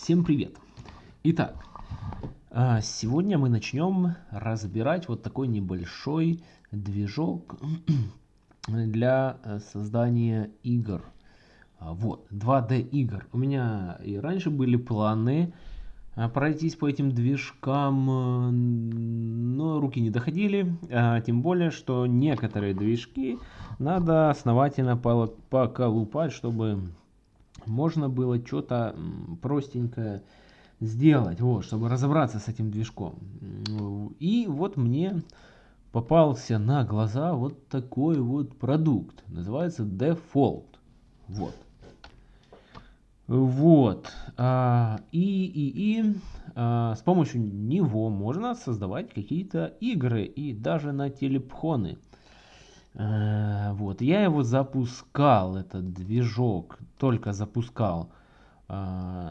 Всем привет! Итак, а, сегодня мы начнем разбирать вот такой небольшой движок для э, создания игр. А, вот, 2D игр. У меня и раньше были планы а, пройтись по этим движкам, э, но руки не доходили. Тем более, что некоторые движки надо основательно поколупать, чтобы можно было что-то простенькое сделать, вот, чтобы разобраться с этим движком. И вот мне попался на глаза вот такой вот продукт. Называется Default. Вот. Вот. А, и, и, и а, с помощью него можно создавать какие-то игры и даже на телепхоны. Э, вот, я его запускал, этот движок, только запускал э,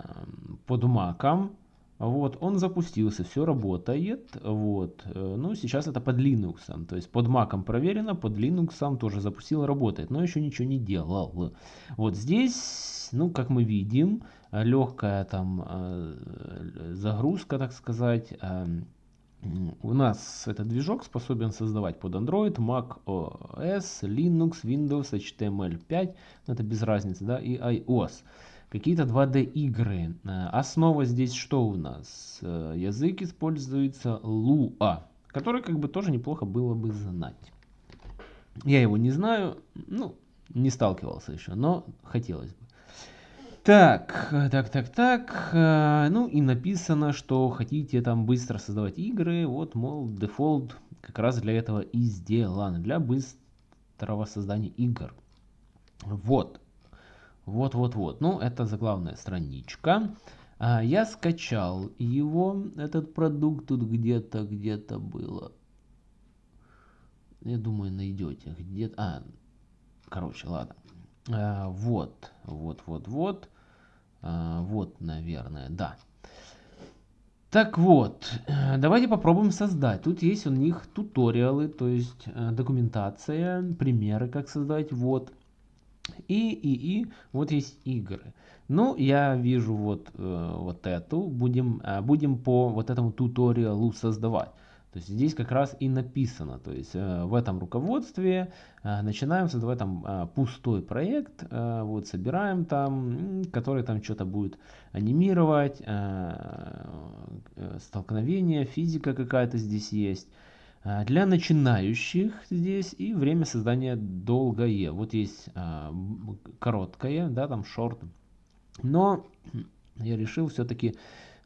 под маком. Вот, он запустился, все работает. Вот, э, ну, сейчас это под Linux. То есть под маком проверено, под Linux тоже запустил, работает, но еще ничего не делал. Вот здесь, ну, как мы видим, легкая там загрузка, так сказать, эм, у нас этот движок способен создавать под Android, Mac OS, Linux, Windows, HTML5, ну, это без разницы, да, и iOS. Какие-то 2D игры. Э, основа здесь что у нас? Э, язык используется Lua, который как бы тоже неплохо было бы знать. Я его не знаю, ну, не сталкивался еще, но хотелось бы. Так, так, так, так. Э, ну и написано, что хотите там быстро создавать игры. Вот, мол, дефолт как раз для этого и сделан. Для быстрого создания игр. Вот. Вот, вот, вот. Ну, это заглавная страничка. А, я скачал его, этот продукт тут где-то, где-то было. Я думаю, найдете. Где-то. А, короче, ладно. А, вот, вот, вот, вот. А, вот, наверное, да. Так вот, э, давайте попробуем создать. Тут есть у них туториалы, то есть э, документация, примеры, как создать. Вот. И, и, и, вот есть игры. Ну, я вижу вот, э, вот эту. Будем, будем по вот этому туториалу создавать. То есть здесь как раз и написано, то есть э, в этом руководстве э, начинаем создавать там э, пустой проект, вот собираем там, который там что-то будет анимировать, столкновение, физика какая-то здесь есть. Для начинающих здесь и время создания долгое. Вот есть короткое, да, там шорт. Но я решил все-таки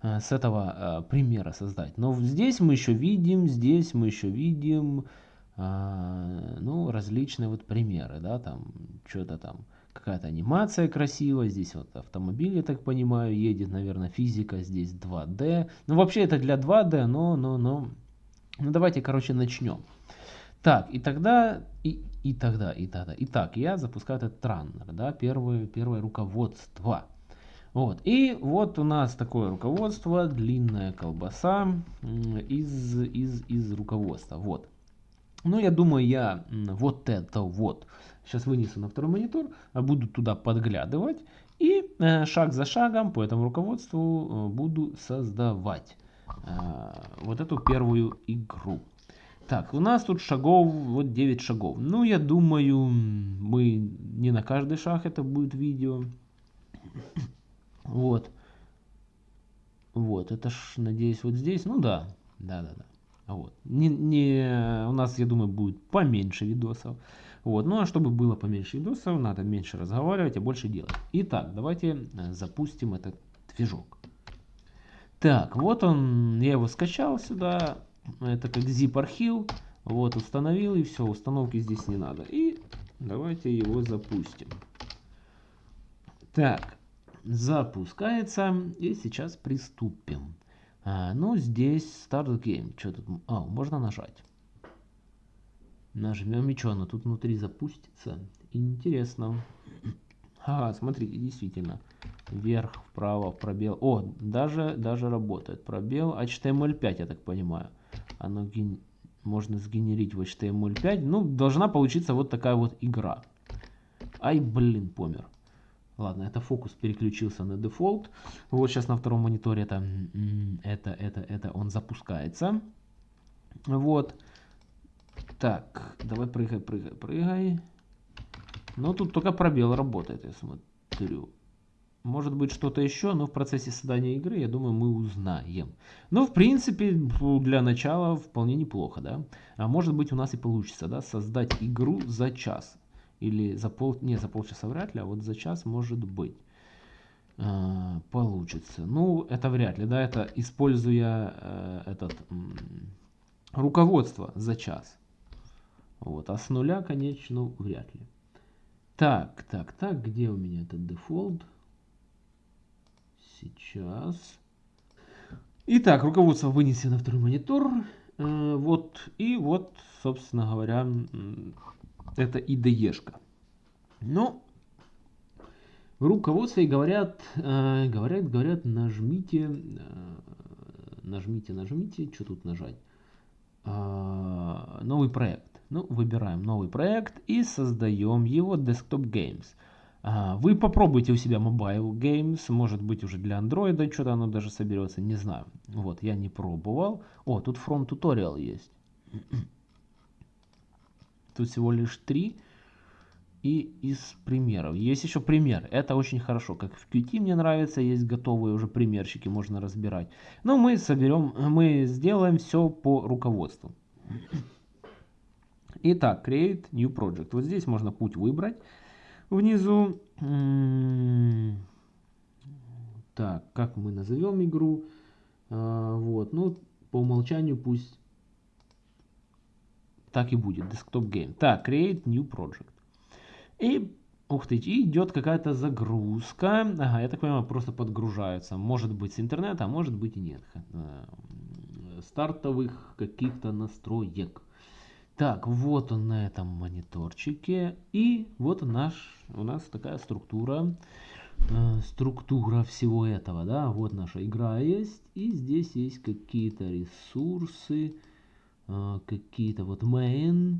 с этого э, примера создать. Но здесь мы еще видим, здесь мы еще видим, э, ну, различные вот примеры, да, там, что-то там, какая-то анимация красивая, здесь вот автомобиль, я так понимаю, едет, наверное, физика, здесь 2D. Ну, вообще это для 2D, но, но, но, ну, давайте, короче, начнем. Так, и тогда, и, и тогда, и тогда. Итак, я запускаю этот траннер, да, первое, первое руководство. Вот. И вот у нас такое руководство, длинная колбаса из, из, из руководства. Вот. Ну, я думаю, я вот это вот сейчас вынесу на второй монитор, а буду туда подглядывать и э, шаг за шагом по этому руководству э, буду создавать э, вот эту первую игру. Так, у нас тут шагов, вот 9 шагов. Ну, я думаю, мы не на каждый шаг это будет видео. Вот. Вот, это ж, надеюсь, вот здесь. Ну да, да, да, да. Вот. Не, не, у нас, я думаю, будет поменьше видосов. Вот. Ну а чтобы было поменьше видосов, надо меньше разговаривать, а больше делать. Итак, давайте э, запустим этот движок. Так, вот он, я его скачал сюда. Это как zip архив. Вот, установил и все, установки здесь не надо. И давайте его запустим. Так, запускается. И сейчас приступим. А, ну, здесь Start Game. Что тут? А, можно нажать. Нажмем и что, оно тут внутри запустится? Интересно. Ага, смотрите, действительно. Вверх, вправо, пробел. О, даже, даже работает. Пробел HTML5, я так понимаю. Оно ген... можно сгенерить в HTML5. Ну, должна получиться вот такая вот игра. Ай, блин, помер. Ладно, это фокус переключился на дефолт. Вот сейчас на втором мониторе это, это, это, это он запускается. Вот. Так, давай прыгай, прыгай, прыгай. Но тут только пробел работает, я смотрю. Может быть что-то еще, но в процессе создания игры, я думаю, мы узнаем. Но в принципе для начала вполне неплохо, да. А может быть у нас и получится, да, создать игру за час. Или за пол... Не, за полчаса вряд ли, а вот за час может быть. А, получится. Ну, это вряд ли, да, это используя э, этот руководство за час. Вот, а с нуля, конечно, вряд ли. Так, так, так, где у меня этот дефолт? Сейчас. Итак, руководство вынесено на второй монитор. Э, вот, и вот, собственно говоря, это IDE-шка. Но в руководстве говорят, э, говорят, говорят, нажмите, э, нажмите, нажмите, что тут нажать? Э, новый проект. Ну, выбираем новый проект и создаем его Desktop Games. Вы попробуйте у себя Mobile Games, может быть уже для Android что-то оно даже соберется, не знаю. Вот, я не пробовал. О, тут Tutorial есть. Тут всего лишь три. И из примеров. Есть еще пример. Это очень хорошо. Как в Qt мне нравится, есть готовые уже примерчики, можно разбирать. Но мы соберем, мы сделаем все по руководству. Итак, Create New Project. Вот здесь можно путь выбрать. Внизу. Так, как мы назовем игру? А, вот, ну, по умолчанию пусть так и будет, Desktop Game. Так, Create New Project. И, ух ты, и идет какая-то загрузка. Ага, я так понимаю, просто подгружается. Может быть с интернета, а может быть и нет. Э, стартовых каких-то настроек. Так, вот он на этом мониторчике. И вот наш, у нас такая структура. Э, структура всего этого, да. Вот наша игра есть. И здесь есть какие-то ресурсы. А, какие-то вот main,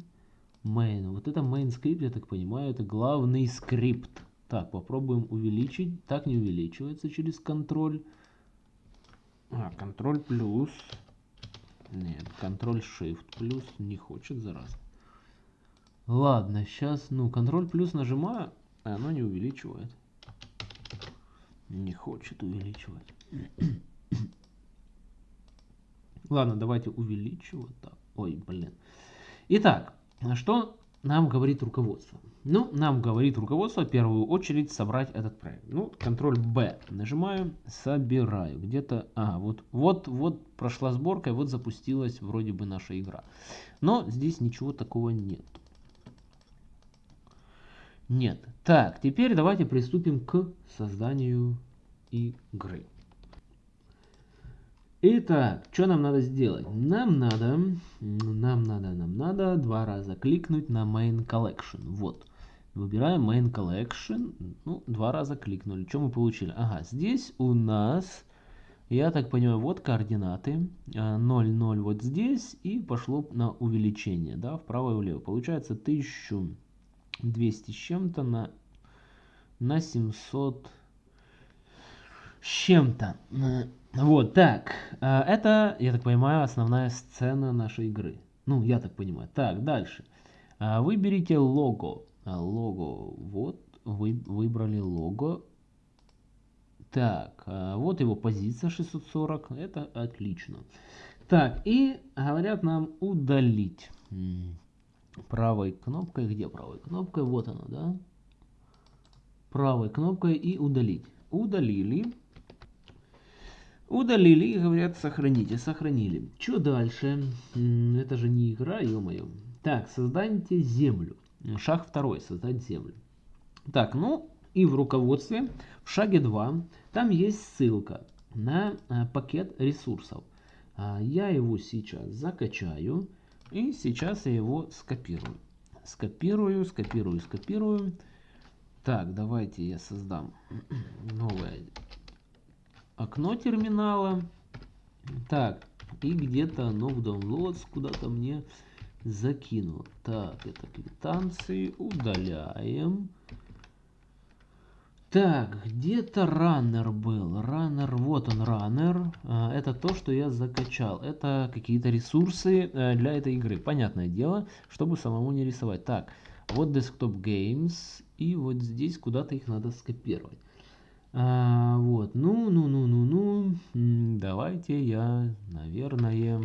main. Вот это main скрипт, я так понимаю, это главный скрипт. Так, попробуем увеличить. Так не увеличивается через контроль. А, контроль плюс. Нет, контроль shift плюс не хочет, зараз. Ладно, сейчас, ну, контроль плюс нажимаю, а оно не увеличивает. Не хочет увеличивать. Ладно, давайте увеличивать. Так. Ой, блин. Итак, что нам говорит руководство? Ну, нам говорит руководство в первую очередь собрать этот проект. Ну, контроль B нажимаю, собираю. Где-то, а, вот, вот, вот прошла сборка, и вот запустилась вроде бы наша игра. Но здесь ничего такого нет. Нет. Так, теперь давайте приступим к созданию игры. Итак, что нам надо сделать? Нам надо, нам надо, нам надо два раза кликнуть на Main Collection. Вот. Выбираем Main Collection. Ну, два раза кликнули. Что мы получили? Ага, здесь у нас, я так понимаю, вот координаты. 0, 0 вот здесь. И пошло на увеличение, да, вправо и влево. Получается 1200 с чем-то на, на 700 с чем-то. Вот, так. Э, это, я так понимаю, основная сцена нашей игры. Ну, я так понимаю. Так, дальше. Э, выберите лого. Э, лого. Вот, вы выбрали лого. Так, вот его позиция 640. Это отлично. Так, и говорят нам удалить. Правой кнопкой. Где правой кнопкой? Вот она, да? Правой кнопкой и удалить. Удалили. Удалили и говорят, сохраните. Сохранили. Что дальше? Это же не игра, ё-моё. Так, создайте землю. Шаг второй, создать землю. Так, ну и в руководстве, в шаге 2, там есть ссылка на а, пакет ресурсов. А, я его сейчас закачаю и сейчас я его скопирую. Скопирую, скопирую, скопирую. Так, давайте я создам новое окно терминала. Так, и где-то оно в Downloads куда-то мне закинуло. Так, это квитанции. Удаляем. Так, где-то раннер был. Раннер, вот он раннер. А, это то, что я закачал. Это какие-то ресурсы э, для этой игры. Понятное дело, чтобы самому не рисовать. Так, вот Desktop Games. И вот здесь куда-то их надо скопировать. А, вот, ну, ну, ну, ну, ну. Давайте я, наверное,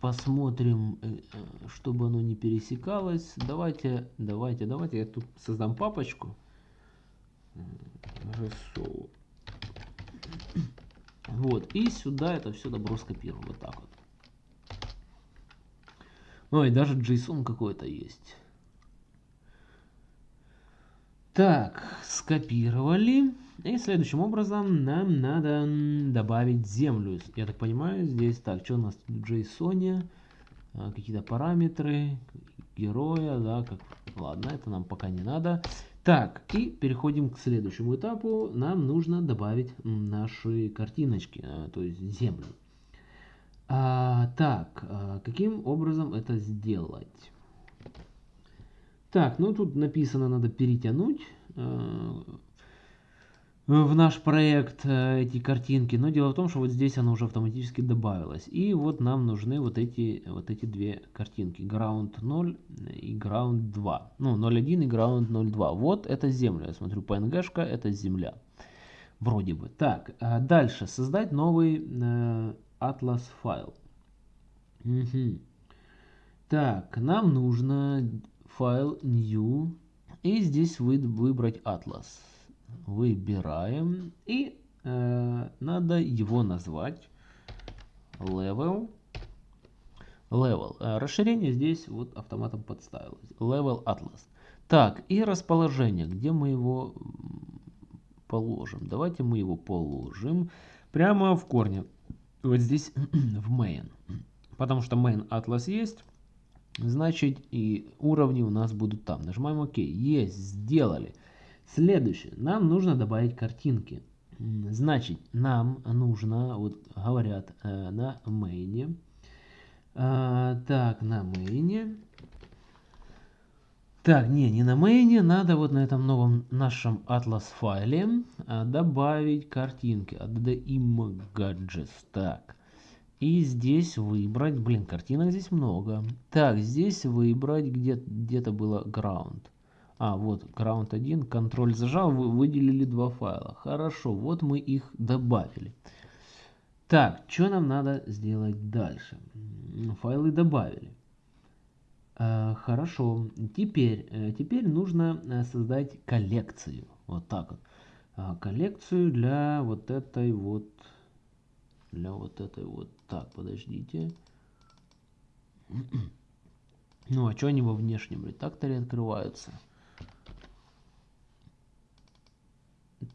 посмотрим, э, э, чтобы оно не пересекалось. Давайте, давайте, давайте я тут создам папочку. RSO. Вот, и сюда это все добро скопирую, вот так вот. Ой, даже JSON какой-то есть. Так, скопировали. И следующим образом нам надо добавить землю. Я так понимаю, здесь так, что у нас в JSON? А, какие-то параметры героя, да, как, ладно, это нам пока не надо. Так, и переходим к следующему этапу. Нам нужно добавить наши картиночки, а, то есть землю. А, так, а, каким образом это сделать? Так, ну тут написано, надо перетянуть а, в наш проект э, эти картинки, но дело в том, что вот здесь оно уже автоматически добавилось. И вот нам нужны вот эти, вот эти две картинки, ground 0 и ground 2. Ну, 0.1 и ground 0.2. Вот это земля, я смотрю, PNG-шка, это земля. Вроде бы. Так, а дальше, создать новый э, Atlas файл. Угу. Так, нам нужно файл new, и здесь вы, выбрать Atlas выбираем. И э, надо его назвать level. Level. Э, расширение здесь вот автоматом подставилось. Level atlas так и расположение. Где мы его положим? Давайте мы его положим прямо в корне. Вот здесь в main. Потому что main atlas есть значит и уровни у нас будут там нажимаем ок есть сделали Следующее. Нам нужно добавить картинки. Значит, нам нужно, вот говорят э, на мейне. Э, так, на мейне. Так, не, не на мейне, надо вот на этом новом нашем Atlas файле э, добавить картинки. Add images. Так. И здесь выбрать, блин, картинок здесь много. Так, здесь выбрать, где где-то было ground. А, вот, ground 1, контроль зажал, вы выделили два файла. Хорошо, вот мы их добавили. Так, что нам надо сделать дальше? Файлы добавили. Э, хорошо, теперь, э, теперь нужно э, создать коллекцию. Вот так вот. Э, коллекцию для вот этой вот, для вот этой вот. Так, подождите. Ну, а что они во внешнем редакторе открываются?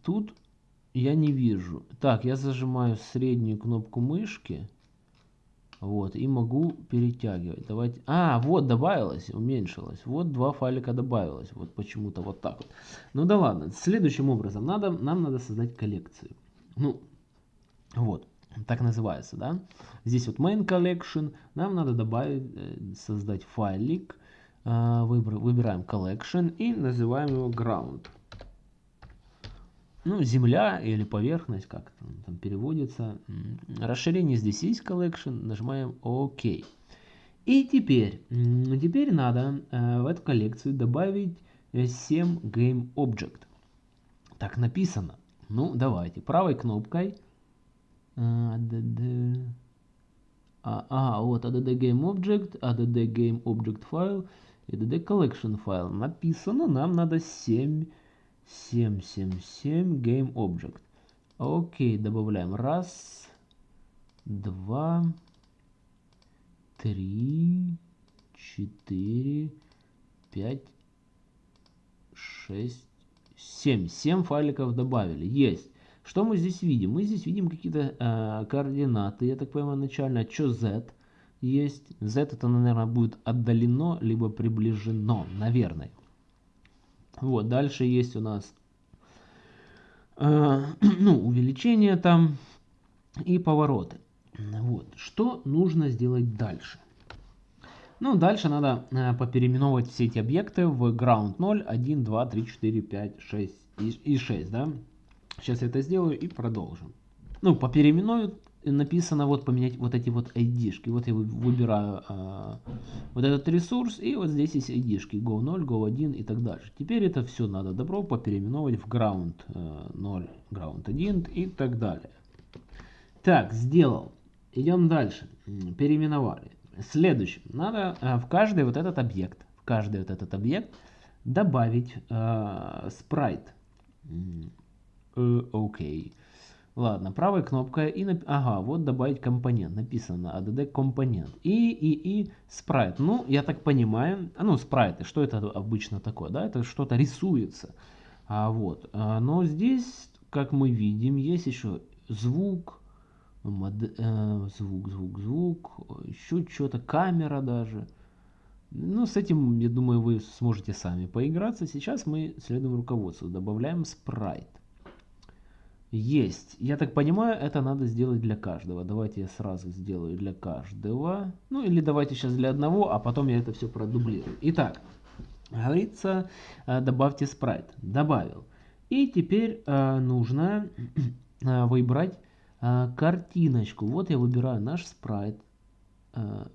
Тут я не вижу. Так, я зажимаю среднюю кнопку мышки. Вот, и могу перетягивать. Давайте. А, вот добавилось, уменьшилось. Вот два файлика добавилось. Вот почему-то вот так вот. Ну да ладно. Следующим образом надо, нам надо создать коллекцию. Ну, вот. Так называется, да? Здесь вот main collection. Нам надо добавить, э, создать файлик. А, выбираем collection и называем его ground ну, земля или поверхность, как там, там переводится. Расширение здесь есть collection, нажимаем ОК. И теперь, теперь надо э, в эту коллекцию добавить 7 Game Object. Так написано. Ну, давайте. Правой кнопкой. ADD. А, а, вот ADD Game Object, ADD Game Object файл, ADD Collection файл. Написано, нам надо 7 777 game object. Окей, добавляем. Раз, два, три, четыре, пять, шесть, семь. Семь файликов добавили. Есть. Что мы здесь видим? Мы здесь видим какие-то э, координаты, я так понимаю, начально. Что z есть? z это, наверное, будет отдалено, либо приближено, наверное. Вот, дальше есть у нас э, ну, увеличение там и повороты. Вот, что нужно сделать дальше? Ну, дальше надо э, попереименовать все эти объекты в ground 0, 1, 2, 3, 4, 5, 6 и, и 6, да. Сейчас я это сделаю и продолжим. Ну, попереименую написано вот поменять вот эти вот ID-шки. Вот я выбираю э, вот этот ресурс, и вот здесь есть ID-шки. Go 0, Go 1 и так дальше. Теперь это все надо добро попереименовать в ground э, 0, ground 1 и так далее. Так, сделал. Идем дальше. Переименовали. Следующим. Надо э, в каждый вот этот объект, в каждый вот этот объект добавить э, спрайт. Э, окей. Ладно, правой кнопкой и... Нап... Ага, вот добавить компонент. Написано add компонент. И, и, и спрайт. Ну, я так понимаю, а, ну, спрайты, что это обычно такое, да? Это что-то рисуется. А, вот. А, но здесь, как мы видим, есть еще звук, мод... э, звук, звук, звук, еще что-то, камера даже. Ну, с этим, я думаю, вы сможете сами поиграться. Сейчас мы следуем руководству. Добавляем спрайт. Есть. Я так понимаю, это надо сделать для каждого. Давайте я сразу сделаю для каждого. Ну или давайте сейчас для одного, а потом я это все продублирую. Итак, говорится, э, добавьте спрайт. Добавил. И теперь э, нужно э, выбрать картиночку. Вот я выбираю наш спрайт.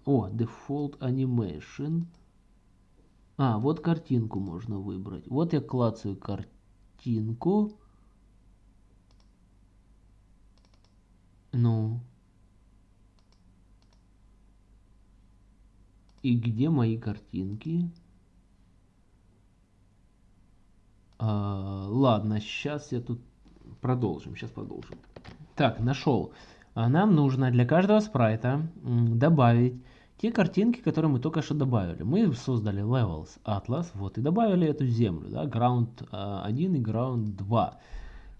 О, Default Animation. А, вот картинку можно выбрать. Вот я клацаю картинку. Ну. И где мои картинки? А, ладно, сейчас я тут продолжим. Сейчас продолжим. Так, нашел. А нам нужно для каждого спрайта добавить те картинки, которые мы только что добавили. Мы создали Levels Atlas, вот, и добавили эту землю, да, Ground 1 а, и Ground 2.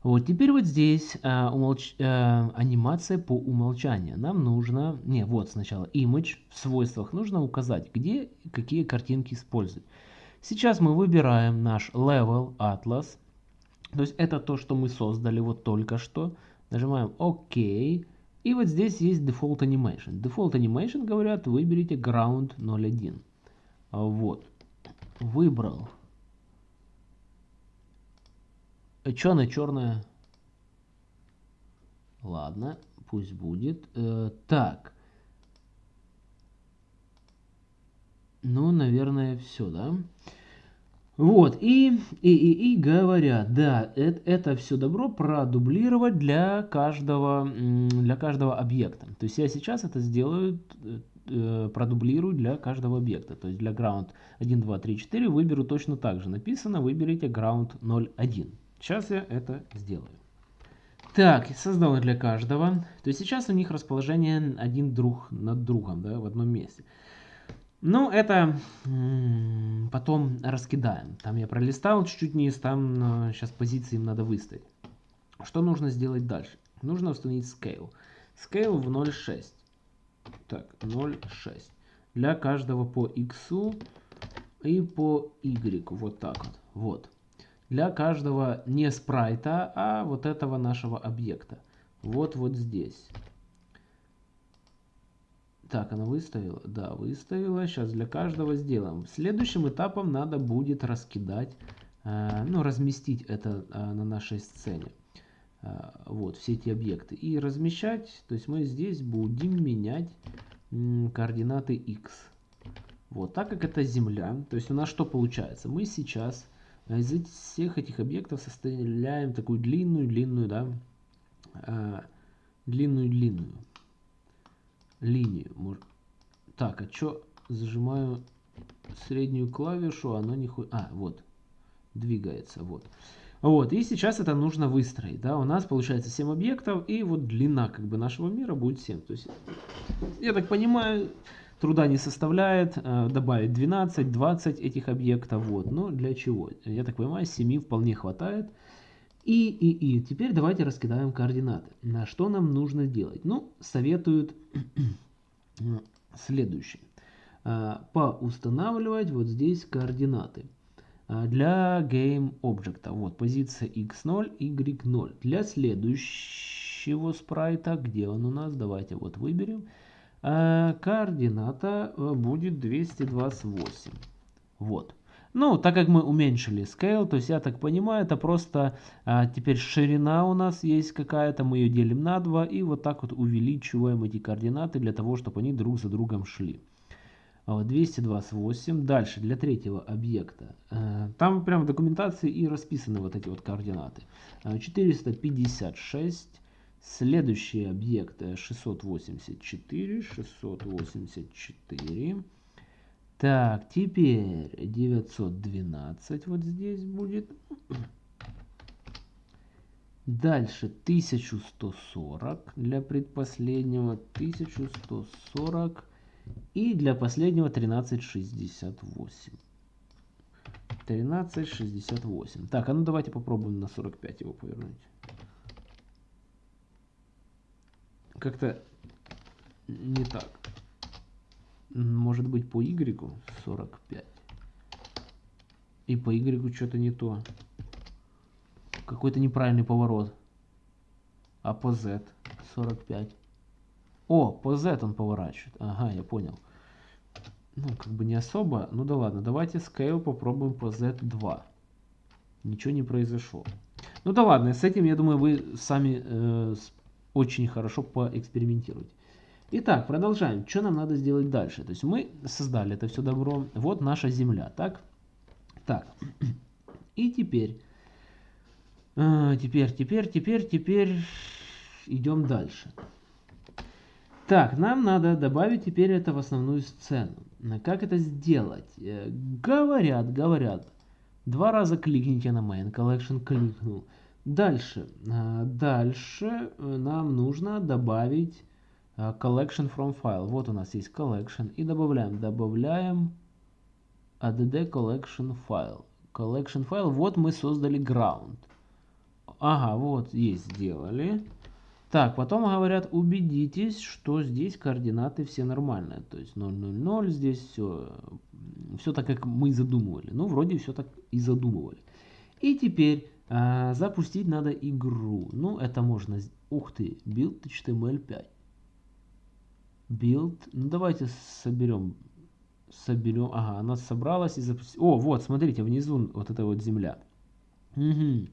Вот теперь вот здесь э, умолч... э, анимация по умолчанию. Нам нужно, не, вот сначала image в свойствах нужно указать, где какие картинки использовать. Сейчас мы выбираем наш level atlas. То есть это то, что мы создали вот только что. Нажимаем ОК. И вот здесь есть Default Animation. Default Animation говорят, выберите Ground 01. Вот. Выбрал. Что она черная? Ладно, пусть будет. Э, так. Ну, наверное, все, да? Вот, и, и, и, и говорят, да, это, это все добро продублировать для каждого, для каждого объекта. То есть я сейчас это сделаю, э, продублирую для каждого объекта. То есть для ground 1, 2, 3, 4 выберу точно так же. Написано, выберите ground 01. Сейчас я это сделаю. Так, создал для каждого. То есть сейчас у них расположение один друг над другом, да, в одном месте. Ну, это потом раскидаем. Там я пролистал чуть-чуть вниз, там сейчас позиции им надо выставить. Что нужно сделать дальше? Нужно установить scale. Scale в 0.6. Так, 0.6. Для каждого по x и по y. Вот так вот. Вот для каждого не спрайта, а вот этого нашего объекта. Вот вот здесь. Так, она выставила? Да, выставила. Сейчас для каждого сделаем. Следующим этапом надо будет раскидать, э, ну, разместить это э, на нашей сцене. Э, вот, все эти объекты. И размещать, то есть мы здесь будем менять координаты x. Вот, так как это Земля, то есть у нас что получается? Мы сейчас а из всех этих объектов составляем такую длинную-длинную, да, длинную-длинную линию. Так, а что зажимаю среднюю клавишу, оно не ходит. А, вот, двигается, вот. Вот, и сейчас это нужно выстроить, да, у нас получается 7 объектов, и вот длина, как бы, нашего мира будет 7. То есть, я так понимаю, труда не составляет э, добавить 12-20 этих объектов. Вот. Но для чего? Я так понимаю, 7 вполне хватает. И, и, и. Теперь давайте раскидаем координаты. На что нам нужно делать? Ну, советуют следующее. Э, поустанавливать вот здесь координаты. Э, для game объекта. Вот позиция x0, y0. Для следующего спрайта, где он у нас? Давайте вот выберем. Э, координата э, будет 228. Вот. Ну, так как мы уменьшили scale, то есть я так понимаю, это просто а, теперь ширина у нас есть какая-то, мы ее делим на 2 и вот так вот увеличиваем эти координаты для того, чтобы они друг за другом шли. 228. Дальше для третьего объекта. Там прямо в документации и расписаны вот эти вот координаты. 456. Следующий объект 684. 684. Так, теперь 912 вот здесь будет. Дальше 1140 для предпоследнего. 1140 и для последнего 1368. 1368. Так, а ну давайте попробуем на 45 его повернуть. Как-то не так. Может быть по Y 45. И по Y что-то не то. Какой-то неправильный поворот. А по Z 45. О, по Z он поворачивает. Ага, я понял. Ну, как бы не особо. Ну да ладно, давайте scale попробуем по Z2. Ничего не произошло. Ну да ладно, с этим, я думаю, вы сами э, очень хорошо поэкспериментируете. Итак, продолжаем. Что нам надо сделать дальше? То есть мы создали это все добро. Вот наша Земля, так? Так. И теперь, э, теперь, теперь, теперь, теперь идем дальше. Так, нам надо добавить теперь это в основную сцену. Как это сделать? Э, говорят, говорят. Два раза кликните на Main Collection, кликнул. Дальше. Э, дальше э, нам нужно добавить Collection from File. Вот у нас есть Collection. И добавляем. Добавляем add collection file. Collection file. Вот мы создали ground. Ага, вот есть, сделали. Так, потом говорят, убедитесь, что здесь координаты все нормальные. То есть 0, 0, 0, здесь все, все так, как мы задумывали. Ну, вроде все так и задумывали. И теперь а, запустить надо игру. Ну, это можно... Ух ты, build HTML5. Build. Ну, давайте соберем. Соберем. Ага, она собралась и запустила. О, вот, смотрите, внизу вот эта вот земля. Угу.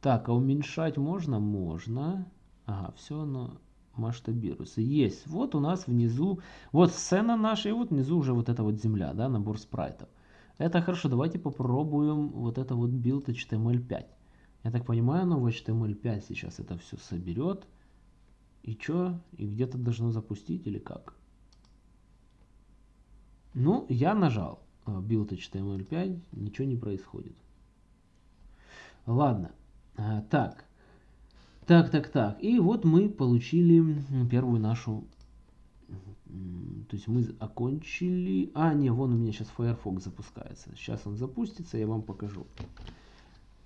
Так, а уменьшать можно? Можно. Ага, все оно масштабируется. Есть. Вот у нас внизу, вот сцена наша, и вот внизу уже вот эта вот земля, да, набор спрайтов. Это хорошо, давайте попробуем вот это вот build HTML5. Я так понимаю, оно в HTML5 сейчас это все соберет. И что? И где-то должно запустить или как? Ну, я нажал э, build HTML5, ничего не происходит. Ладно. А, так, так, так, так. И вот мы получили первую нашу... То есть мы окончили... А, не, вон у меня сейчас Firefox запускается. Сейчас он запустится, я вам покажу.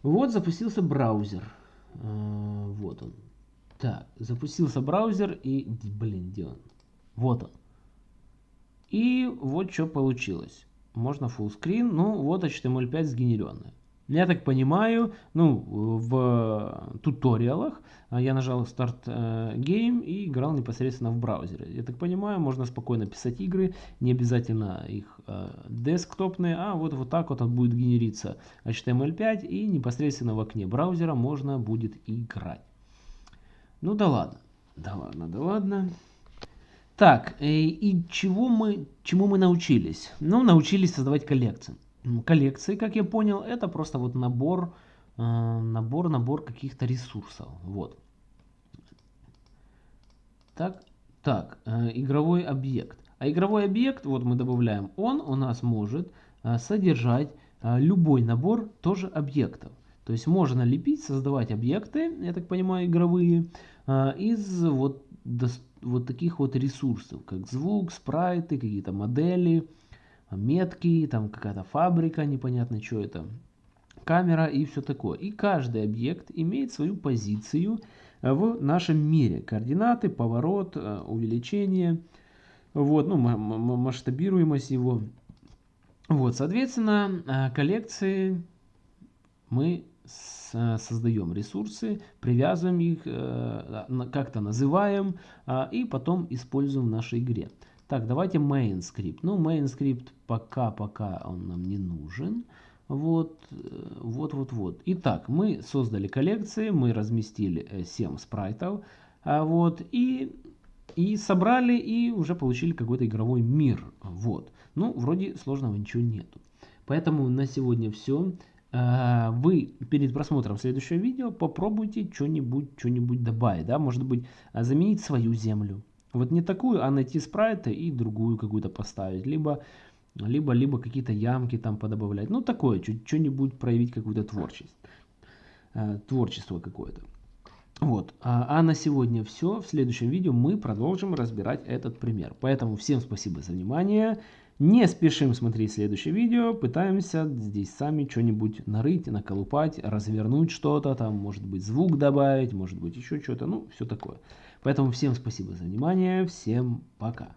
Вот запустился браузер. А, вот он. Так, запустился браузер и... Блин, где он? Вот он. И вот что получилось. Можно full screen. Ну, вот HTML5 сгенеренная. Я так понимаю, ну, в туториалах а, я нажал э, Game и играл непосредственно в браузере. Я так понимаю, можно спокойно писать игры, не обязательно их э, десктопные, а вот, вот так вот он будет генериться HTML5 и непосредственно в окне браузера можно будет играть. Ну да ладно, да ладно, да ладно. Так, э, и чего мы, чему мы научились? Ну, научились создавать коллекции коллекции, как я понял, это просто вот набор, э, набор, набор каких-то ресурсов. Вот. Так, так, э, игровой объект. А игровой объект, вот мы добавляем, он у нас может э, содержать любой набор тоже объектов. То есть можно лепить, создавать объекты, я так понимаю, игровые, из вот, вот таких вот ресурсов, как звук, спрайты, какие-то модели, метки, там какая-то фабрика, непонятно что это, камера и все такое. И каждый объект имеет свою позицию э, в нашем мире. Координаты, поворот, э, увеличение, вот, ну, масштабируемость его. Вот, соответственно, э, коллекции мы создаем ресурсы, привязываем их, как-то называем а, и потом используем в нашей игре. Так, давайте main скрипт. Ну, main скрипт пока-пока он нам не нужен. Вот, э, вот, вот, вот. Итак, мы создали коллекции, мы разместили 7 спрайтов, а вот, и, и собрали, и уже получили какой-то игровой мир. Вот. Ну, вроде сложного ничего нету. Поэтому на сегодня все. А, вы перед просмотром следующего видео попробуйте что-нибудь что-нибудь добавить, да, может быть, а, заменить свою землю. Вот не такую, а найти спрайты и другую какую-то поставить, либо либо либо какие-то ямки там подобавлять. Ну такое, что-нибудь проявить какую-то творчесть, а, творчество какое-то. Вот, а на сегодня все. В следующем видео мы продолжим разбирать этот пример. Поэтому всем спасибо за внимание. Не спешим смотреть следующее видео, пытаемся здесь сами что-нибудь нарыть, наколупать, развернуть что-то, там может быть звук добавить, может быть еще что-то, ну все такое. Поэтому всем спасибо за внимание, всем пока.